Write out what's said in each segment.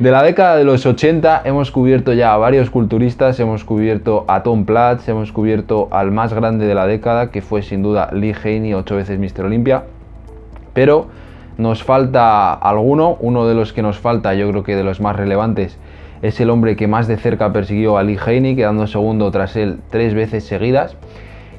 De la década de los 80 hemos cubierto ya a varios culturistas, hemos cubierto a Tom Platz, hemos cubierto al más grande de la década, que fue sin duda Lee Haney, ocho veces Mr. Olympia, pero nos falta alguno, uno de los que nos falta, yo creo que de los más relevantes, es el hombre que más de cerca persiguió a Lee Haney, quedando segundo tras él tres veces seguidas,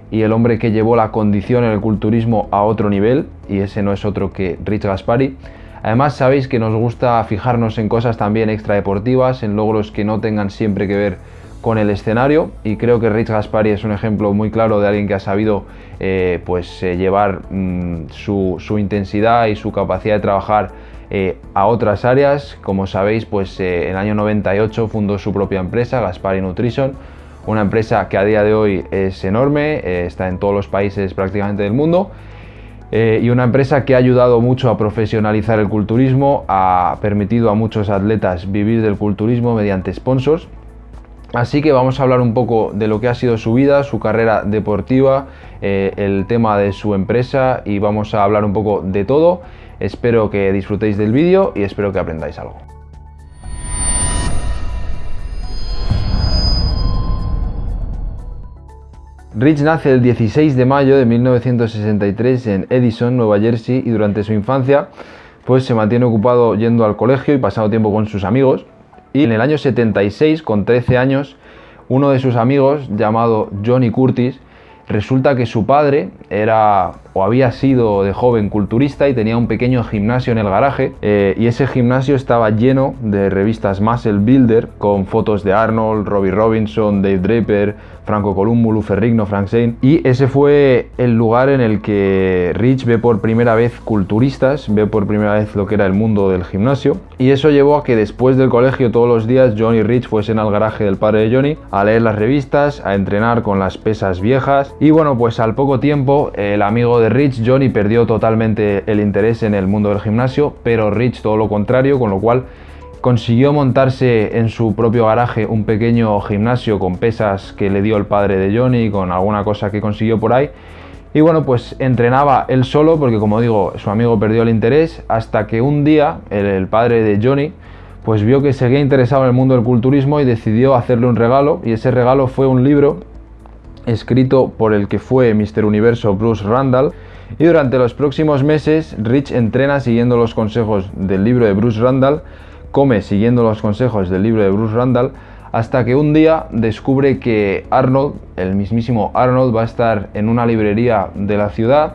y el hombre que llevó la condición en el culturismo a otro nivel, y ese no es otro que Rich Gaspari. Además sabéis que nos gusta fijarnos en cosas también extradeportivas, en logros que no tengan siempre que ver con el escenario y creo que Rich Gaspari es un ejemplo muy claro de alguien que ha sabido eh, pues, eh, llevar mm, su, intensidad y su capacidad de trabajar eh, a otras áreas. Como sabéis, pues en el año 98 fundó su propia empresa, Gaspari Nutrition, una empresa que a día de hoy es enorme, está en todos los países prácticamente del mundo eh, y una empresa que ha ayudado mucho a profesionalizar el culturismo, ha permitido a muchos atletas vivir del culturismo mediante sponsors. Así que vamos a hablar un poco de lo que ha sido su vida, su carrera deportiva, eh, el tema de su empresa y vamos a hablar un poco de todo. Espero que disfrutéis del vídeo y espero que aprendáis algo. Rich nace el 16 de mayo de 1963 en Edison, Nueva Jersey, y durante su infancia pues se mantiene ocupado yendo al colegio y pasando tiempo con sus amigos. Y en el año 76, con 13 años, uno de sus amigos, llamado Johnny Curtis, resulta que su padre era o había sido de joven culturista y tenía un pequeño gimnasio en el garaje eh, y ese gimnasio estaba lleno de revistas Muscle Builder con fotos de Arnold, Robbie Robinson, Dave Draper, Franco Columbo, Lu Ferrigno, Frank Zane y ese fue el lugar en el que Rich ve por primera vez culturistas, ve por primera vez lo que era el mundo del gimnasio y eso llevó a que después del colegio todos los días Johnny y Rich fuesen al garaje del padre de Johnny a leer las revistas, a entrenar con las pesas viejas y bueno pues al poco tiempo el amigo de Rich, Johnny perdió totalmente el interés en el mundo del gimnasio, pero Rich todo lo contrario, con lo cual consiguió montarse en su propio garaje un pequeño gimnasio con pesas que le dio el padre de Johnny, con alguna cosa que consiguió por ahí. Y bueno, pues entrenaba él solo porque como digo, su amigo perdió el interés hasta que un día el, padre de Johnny pues vio que seguía interesado en el mundo del culturismo y decidió hacerle un regalo y ese regalo fue un libro escrito por el que fue Mr. Universo Bruce Randall, y durante los próximos meses Rich entrena siguiendo los consejos del libro de Bruce Randall, come siguiendo los consejos del libro de Bruce Randall, hasta que un día descubre que Arnold, el mismísimo Arnold, va a estar en una librería de la ciudad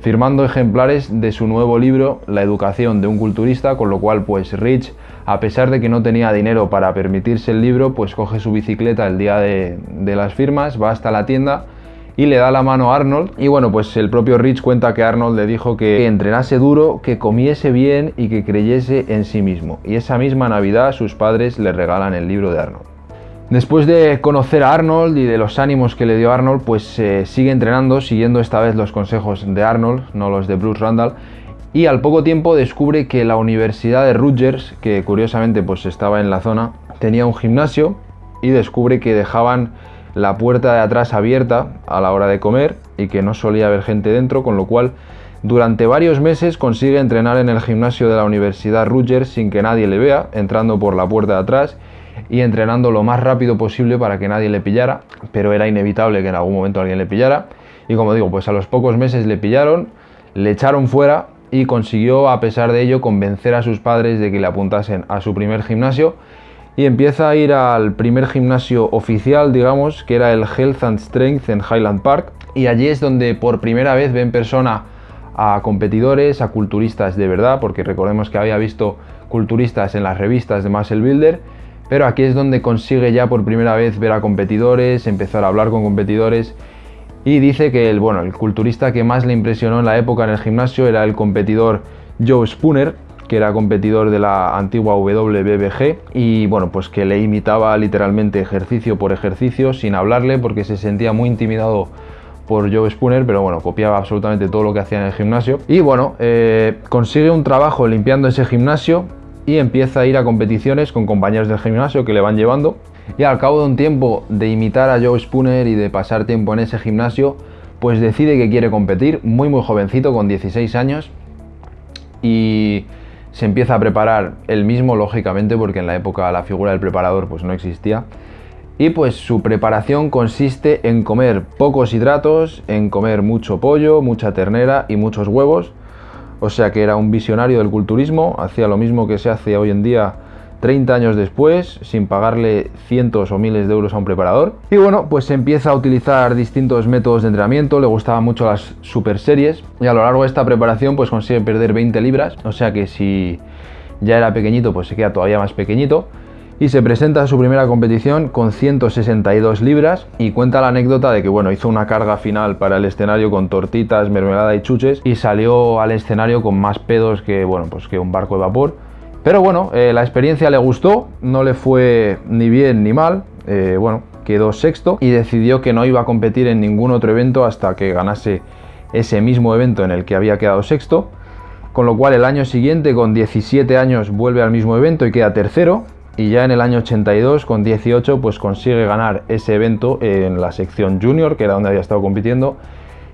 firmando ejemplares de su nuevo libro La educación de un culturista, con lo cual pues Rich a pesar de que no tenía dinero para permitirse el libro, pues coge su bicicleta el día de, las firmas, va hasta la tienda y le da la mano a Arnold. Y bueno, pues el propio Rich cuenta que Arnold le dijo que entrenase duro, que comiese bien y que creyese en sí mismo. Y esa misma Navidad sus padres le regalan el libro de Arnold. Después de conocer a Arnold y de los ánimos que le dio Arnold, pues eh, sigue entrenando, siguiendo esta vez los consejos de Arnold, no los de Bruce Randall, y al poco tiempo descubre que la Universidad de Rutgers, que curiosamente pues estaba en la zona, tenía un gimnasio y descubre que dejaban la puerta de atrás abierta a la hora de comer y que no solía haber gente dentro, con lo cual durante varios meses consigue entrenar en el gimnasio de la Universidad Rutgers sin que nadie le vea, entrando por la puerta de atrás y entrenando lo más rápido posible para que nadie le pillara, pero era inevitable que en algún momento alguien le pillara. Y como digo, pues a los pocos meses le pillaron, le echaron fuera y consiguió a pesar de ello convencer a sus padres de que le apuntasen a su primer gimnasio. Y empieza a ir al primer gimnasio oficial, digamos, que era el Health and Strength en Highland Park. Y allí es donde por primera vez ve en persona a competidores, a culturistas de verdad, porque recordemos que había visto culturistas en las revistas de Muscle Builder, pero aquí es donde consigue ya por primera vez ver a competidores, empezar a hablar con competidores y dice que el, bueno, el culturista que más le impresionó en la época en el gimnasio era el competidor Joe Spooner, que era competidor de la antigua WBBG y bueno, pues que le imitaba literalmente ejercicio por ejercicio sin hablarle porque se sentía muy intimidado por Joe Spooner, pero bueno, copiaba absolutamente todo lo que hacía en el gimnasio. Y bueno, eh, consigue un trabajo limpiando ese gimnasio y empieza a ir a competiciones con compañeros del gimnasio que le van llevando y al cabo de un tiempo de imitar a Joe Spooner y de pasar tiempo en ese gimnasio, pues decide que quiere competir, muy muy jovencito, con 16 años, y se empieza a preparar él mismo, lógicamente, porque en la época la figura del preparador pues no existía. Y pues su preparación consiste en comer pocos hidratos, en comer mucho pollo, mucha ternera y muchos huevos. O sea que era un visionario del culturismo, hacía lo mismo que se hace hoy en día 30 años después, sin pagarle cientos o miles de euros a un preparador. Y bueno, pues empieza a utilizar distintos métodos de entrenamiento, le gustaban mucho las super series y a lo largo de esta preparación pues consigue perder 20 libras, o sea que si ya era pequeñito pues se queda todavía más pequeñito. Y se presenta a su primera competición con 162 libras y cuenta la anécdota de que bueno, hizo una carga final para el escenario con tortitas, mermelada y chuches y salió al escenario con más pedos que, bueno, pues que un barco de vapor. Pero bueno, eh, la experiencia le gustó, no le fue ni bien ni mal, eh, bueno, quedó sexto y decidió que no iba a competir en ningún otro evento hasta que ganase ese mismo evento en el que había quedado sexto, con lo cual el año siguiente, con 17 años, vuelve al mismo evento y queda tercero, y ya en el año 82, con 18, pues consigue ganar ese evento en la sección junior, que era donde había estado compitiendo,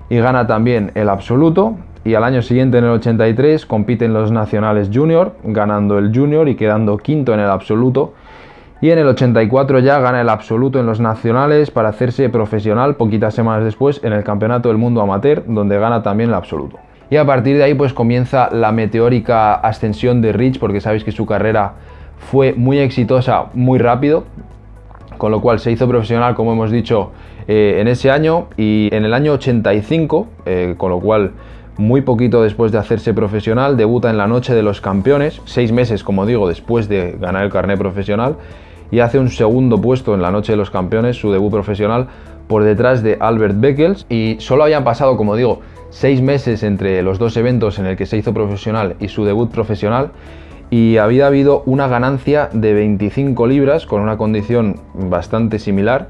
y gana también el absoluto, y al año siguiente, en el 83, compite en los nacionales junior, ganando el junior y quedando quinto en el absoluto. Y en el 84 ya gana el absoluto en los nacionales para hacerse profesional poquitas semanas después en el Campeonato del Mundo Amateur, donde gana también el absoluto. Y a partir de ahí pues comienza la meteórica ascensión de Rich, porque sabéis que su carrera fue muy exitosa muy rápido, con lo cual se hizo profesional, como hemos dicho, eh, en ese año y en el año 85, eh, con lo cual muy poquito después de hacerse profesional, debuta en la Noche de los Campeones, seis meses, como digo, después de ganar el carnet profesional, y hace un segundo puesto en la Noche de los Campeones, su debut profesional, por detrás de Albert Beckels, y solo habían pasado, como digo, seis meses entre los dos eventos en el que se hizo profesional y su debut profesional, y había habido una ganancia de 25 libras con una condición bastante similar,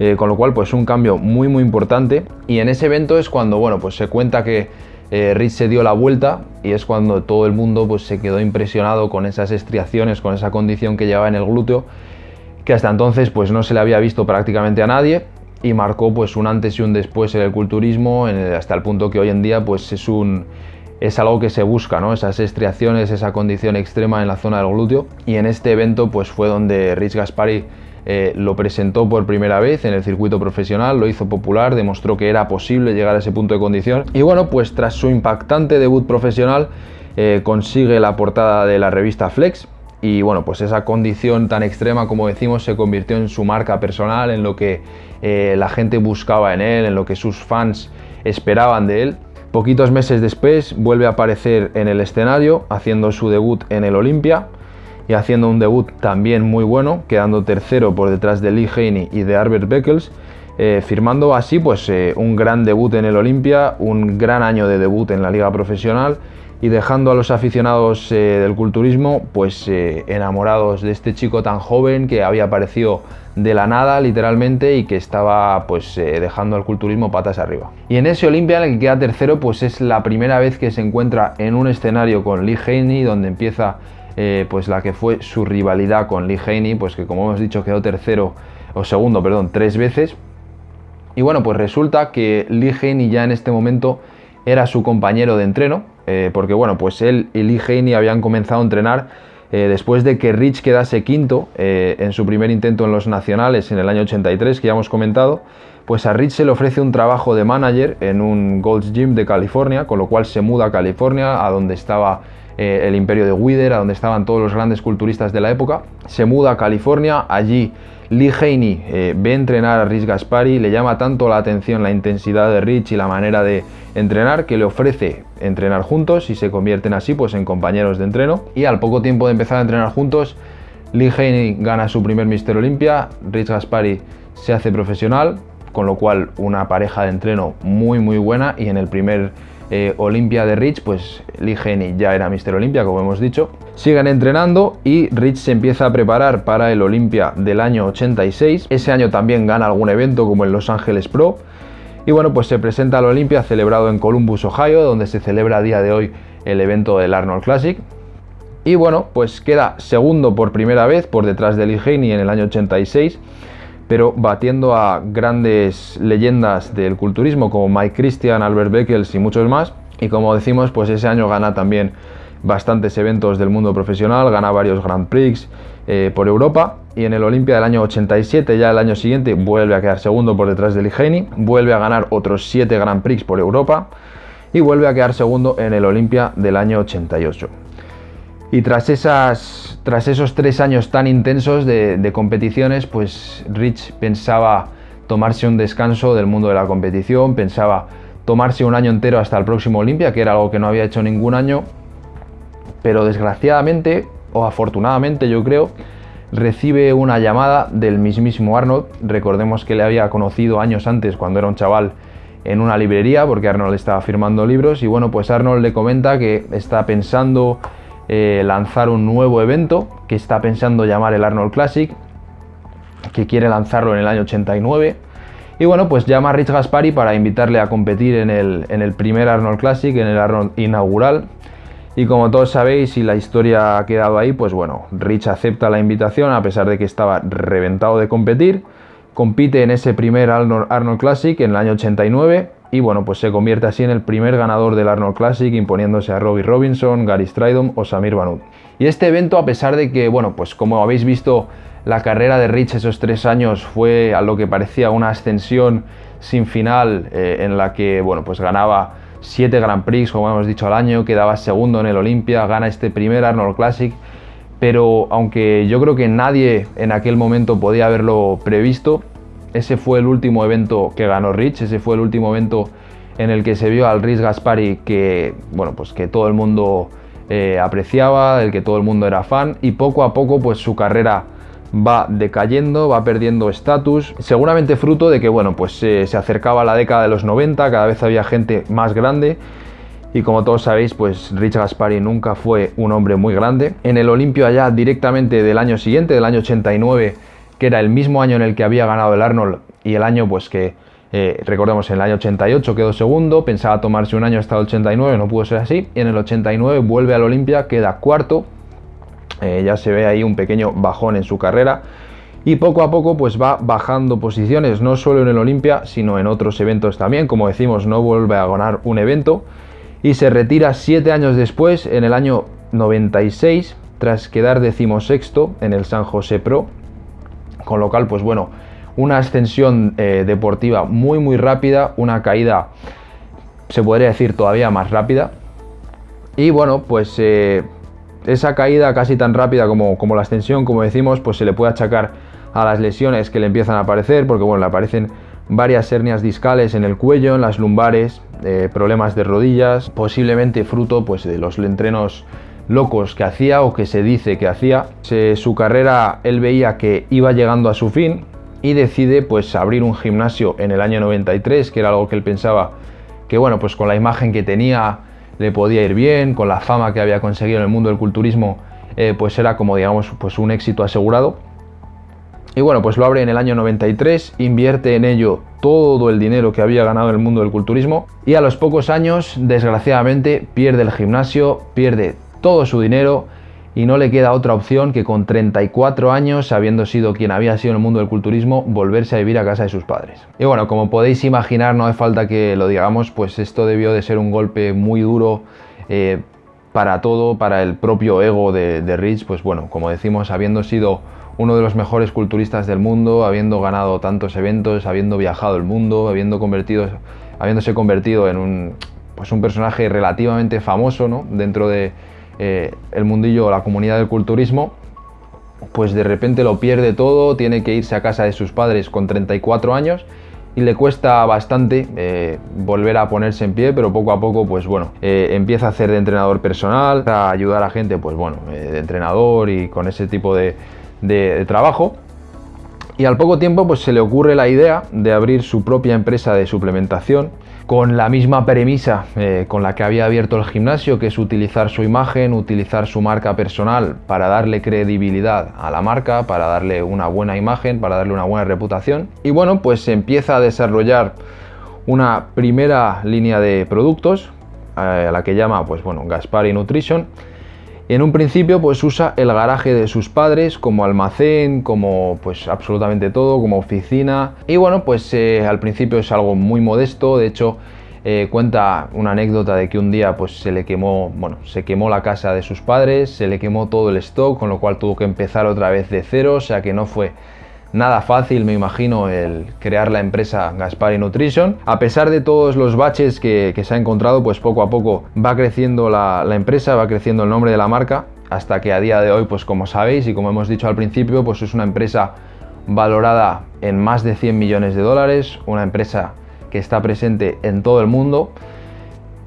eh, con lo cual pues un cambio muy muy importante. Y en ese evento es cuando bueno pues se cuenta que eh, Rich se dio la vuelta y es cuando todo el mundo pues, se quedó impresionado con esas estriaciones, con esa condición que llevaba en el glúteo, que hasta entonces pues, no se le había visto prácticamente a nadie y marcó pues, un antes y un después en el culturismo, hasta el punto que hoy en día pues, es, un, es algo que se busca, ¿no? esas estriaciones, esa condición extrema en la zona del glúteo. Y en este evento pues, fue donde Rich Gaspari eh, lo presentó por primera vez en el circuito profesional, lo hizo popular, demostró que era posible llegar a ese punto de condición y bueno, pues tras su impactante debut profesional eh, consigue la portada de la revista Flex y bueno, pues esa condición tan extrema como decimos se convirtió en su marca personal, en lo que eh, la gente buscaba en él, en lo que sus fans esperaban de él. Poquitos meses después vuelve a aparecer en el escenario haciendo su debut en el Olympia y haciendo un debut también muy bueno, quedando tercero por detrás de Lee Haney y de Albert Beckles, eh, firmando así pues eh, un gran debut en el Olimpia, un gran año de debut en la liga profesional y dejando a los aficionados eh, del culturismo pues enamorados de este chico tan joven que había aparecido de la nada literalmente y que estaba pues dejando al culturismo patas arriba. Y en ese Olimpia en el que queda tercero pues es la primera vez que se encuentra en un escenario con Lee Haney donde empieza eh, pues la que fue su rivalidad con Lee Haney, pues que como hemos dicho quedó tercero o segundo, perdón, tres veces. Y bueno, pues resulta que Lee Haney ya en este momento era su compañero de entreno, eh, porque bueno, pues él y Lee Haney habían comenzado a entrenar eh, después de que Rich quedase quinto en su primer intento en los nacionales en el año 83, que ya hemos comentado, pues a Rich se le ofrece un trabajo de manager en un Gold's Gym de California, con lo cual se muda a California, a donde estaba eh, el imperio de Wither, a donde estaban todos los grandes culturistas de la época. Se muda a California, allí Lee Haney eh, ve entrenar a Rich Gaspari, le llama tanto la atención la intensidad de Rich y la manera de entrenar que le ofrece entrenar juntos y se convierten así pues en compañeros de entreno. Y al poco tiempo de empezar a entrenar juntos, Lee Haney gana su primer Mister Olympia, Rich Gaspari se hace profesional, con lo cual una pareja de entreno muy muy buena y en el primer eh, Olimpia de Rich, pues Lee Haney ya era Mister Olympia, como hemos dicho. Siguen entrenando y Rich se empieza a preparar para el Olimpia del año 86. Ese año también gana algún evento como el Los Ángeles Pro. Y bueno, pues se presenta al Olimpia celebrado en Columbus, Ohio, donde se celebra a día de hoy el evento del Arnold Classic. Y bueno, pues queda segundo por primera vez por detrás de Lee Haney en el año 86 pero batiendo a grandes leyendas del culturismo como Mike Christian, Albert Beckels y muchos más. Y como decimos, pues ese año gana también bastantes eventos del mundo profesional, gana varios Grand Prix eh, por Europa y en el Olimpia del año 87, ya el año siguiente, vuelve a quedar segundo por detrás de Ligeni, vuelve a ganar otros 7 Grand Prix por Europa y vuelve a quedar segundo en el Olimpia del año 88. Y tras, esas, tras esos tres años tan intensos de, competiciones, pues Rich pensaba tomarse un descanso del mundo de la competición, pensaba tomarse un año entero hasta el próximo Olimpia, que era algo que no había hecho ningún año, pero desgraciadamente, o afortunadamente yo creo, recibe una llamada del mismísimo Arnold. Recordemos que le había conocido años antes cuando era un chaval en una librería, porque Arnold estaba firmando libros, y bueno, pues Arnold le comenta que está pensando eh, lanzar un nuevo evento, que está pensando llamar el Arnold Classic, que quiere lanzarlo en el año 89. Y bueno, pues llama a Rich Gaspari para invitarle a competir en el, en el primer Arnold Classic, en el Arnold inaugural, y como todos sabéis y la historia ha quedado ahí, pues bueno, Rich acepta la invitación a pesar de que estaba reventado de competir. Compite en ese primer Arnold Classic en el año 89 y bueno, pues se convierte así en el primer ganador del Arnold Classic imponiéndose a Robbie Robinson, Gary Stridham o Samir Banut. Y este evento, a pesar de que, bueno, pues como habéis visto, la carrera de Rich esos tres años fue a lo que parecía una ascensión sin final eh, en la que, bueno, pues ganaba 7 Grand Prix, como hemos dicho al año, quedaba segundo en el Olympia, gana este primer Arnold Classic, pero aunque yo creo que nadie en aquel momento podía haberlo previsto, ese fue el último evento que ganó Rich, ese fue el último evento en el que se vio al Rich Gaspari que, bueno, pues que todo el mundo eh, apreciaba, del que todo el mundo era fan y poco a poco pues su carrera va decayendo, va perdiendo estatus, seguramente fruto de que bueno, pues se acercaba la década de los 90, cada vez había gente más grande y como todos sabéis, pues Rich Gaspari nunca fue un hombre muy grande. En el Olimpio allá directamente del año siguiente, del año 89, que era el mismo año en el que había ganado el Arnold y el año pues que eh, recordemos en el año 88 quedó segundo, pensaba tomarse un año hasta el 89, no pudo ser así, y en el 89 vuelve al Olimpia, queda cuarto, eh, ya se ve ahí un pequeño bajón en su carrera y poco a poco pues va bajando posiciones, no solo en el Olimpia, sino en otros eventos también. Como decimos, no vuelve a ganar un evento y se retira siete años después, en el año 96, tras quedar decimosexto en el San José Pro. Con lo cual, pues bueno, una ascensión eh, deportiva muy muy rápida, una caída, se podría decir, todavía más rápida. Y bueno, pues eh, esa caída casi tan rápida como, como, la extensión, como decimos, pues se le puede achacar a las lesiones que le empiezan a aparecer, porque bueno, le aparecen varias hernias discales en el cuello, en las lumbares, eh, problemas de rodillas, posiblemente fruto pues, de los entrenos locos que hacía o que se dice que hacía. su carrera él veía que iba llegando a su fin y decide pues abrir un gimnasio en el año 93, que era algo que él pensaba que bueno, pues con la imagen que tenía, le podía ir bien, con la fama que había conseguido en el mundo del culturismo, eh, pues era como digamos pues un éxito asegurado. Y bueno, pues lo abre en el año 93, invierte en ello todo el dinero que había ganado en el mundo del culturismo y a los pocos años, desgraciadamente, pierde el gimnasio, pierde todo su dinero y no le queda otra opción que con 34 años, habiendo sido quien había sido en el mundo del culturismo, volverse a vivir a casa de sus padres. Y bueno, como podéis imaginar, no hace falta que lo digamos, pues esto debió de ser un golpe muy duro eh, para todo, para el propio ego de, de Rich, pues bueno, como decimos, habiendo sido uno de los mejores culturistas del mundo, habiendo ganado tantos eventos, habiendo viajado el mundo, habiendo convertido, habiéndose convertido en un, pues un personaje relativamente famoso ¿no? dentro de eh, el mundillo o la comunidad del culturismo, pues de repente lo pierde todo, tiene que irse a casa de sus padres con 34 años y le cuesta bastante eh, volver a ponerse en pie, pero poco a poco, pues bueno, eh, empieza a hacer de entrenador personal, a ayudar a gente, pues bueno, de entrenador y con ese tipo de, de trabajo. Y al poco tiempo, pues se le ocurre la idea de abrir su propia empresa de suplementación con la misma premisa eh, con la que había abierto el gimnasio, que es utilizar su imagen, utilizar su marca personal para darle credibilidad a la marca, para darle una buena imagen, para darle una buena reputación. Y bueno, pues se empieza a desarrollar una primera línea de productos, eh, a la que llama, pues bueno, Gaspari Nutrition, en un principio pues usa el garaje de sus padres como almacén, como pues absolutamente todo, como oficina. Y bueno, pues eh, al principio es algo muy modesto, de hecho Eh, cuenta una anécdota de que un día pues, se le quemó, bueno, se quemó la casa de sus padres, se le quemó todo el stock, con lo cual tuvo que empezar otra vez de cero, o sea que no fue nada fácil, me imagino, el crear la empresa Gaspari Nutrition. A pesar de todos los baches que, se ha encontrado, pues poco a poco va creciendo la, empresa, va creciendo el nombre de la marca, hasta que a día de hoy, pues como sabéis y como hemos dicho al principio, pues es una empresa valorada en más de 100 millones de dólares, una empresa que está presente en todo el mundo.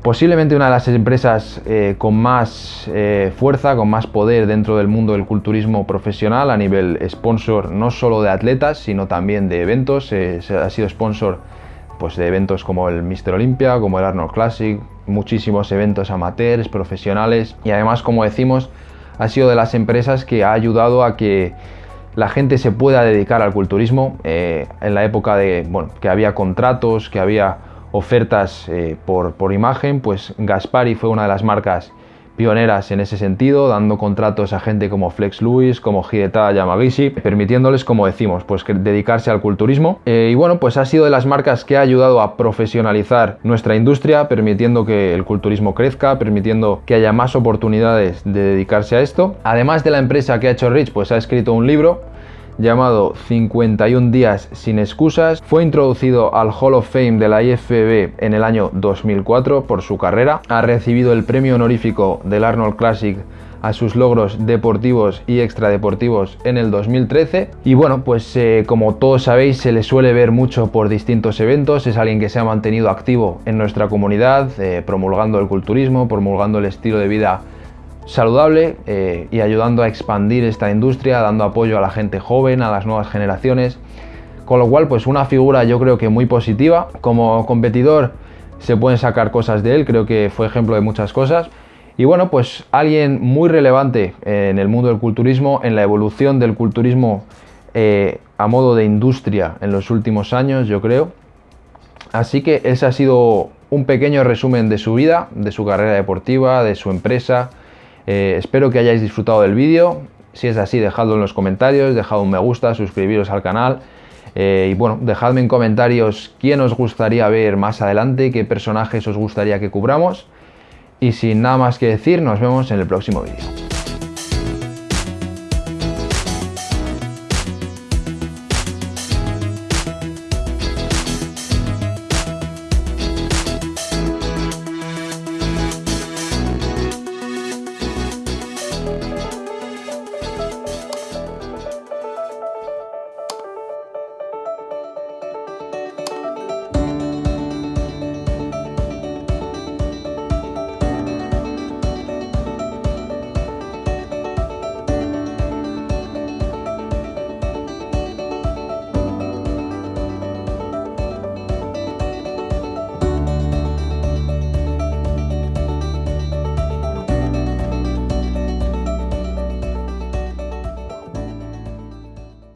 Posiblemente una de las empresas eh, con más eh, fuerza, con más poder dentro del mundo del culturismo profesional a nivel sponsor no solo de atletas, sino también de eventos. Eh, ha sido sponsor pues, de eventos como el Mr. Olympia, como el Arnold Classic, muchísimos eventos amateurs, profesionales y además, como decimos, ha sido de las empresas que ha ayudado a que la gente se pueda dedicar al culturismo en la época de bueno, que había contratos, que había ofertas eh, por, por imagen, pues Gaspari fue una de las marcas pioneras en ese sentido, dando contratos a gente como Flex Lewis, como Hideta Yamagishi, permitiéndoles, como decimos, pues dedicarse al culturismo. Eh, y bueno, pues ha sido de las marcas que ha ayudado a profesionalizar nuestra industria, permitiendo que el culturismo crezca, permitiendo que haya más oportunidades de dedicarse a esto. Además de la empresa que ha hecho Rich, pues ha escrito un libro llamado 51 días sin excusas. Fue introducido al Hall of Fame de la IFBB en el año 2004 por su carrera. Ha recibido el premio honorífico del Arnold Classic a sus logros deportivos y extradeportivos en el 2013 y bueno pues eh, como todos sabéis se le suele ver mucho por distintos eventos es alguien que se ha mantenido activo en nuestra comunidad eh, promulgando el culturismo promulgando el estilo de vida saludable eh, y ayudando a expandir esta industria, dando apoyo a la gente joven, a las nuevas generaciones. Con lo cual, pues una figura yo creo que muy positiva. Como competidor se pueden sacar cosas de él, creo que fue ejemplo de muchas cosas. Y bueno, pues alguien muy relevante en el mundo del culturismo, en la evolución del culturismo eh, a modo de industria en los últimos años, yo creo. Así que ese ha sido un pequeño resumen de su vida, de su carrera deportiva, de su empresa, eh, espero que hayáis disfrutado del vídeo. Si es así, dejadlo en los comentarios, dejad un me gusta, suscribiros al canal. Eh, y bueno, dejadme en comentarios quién os gustaría ver más adelante, qué personajes os gustaría que cubramos. Y sin nada más que decir, nos vemos en el próximo vídeo.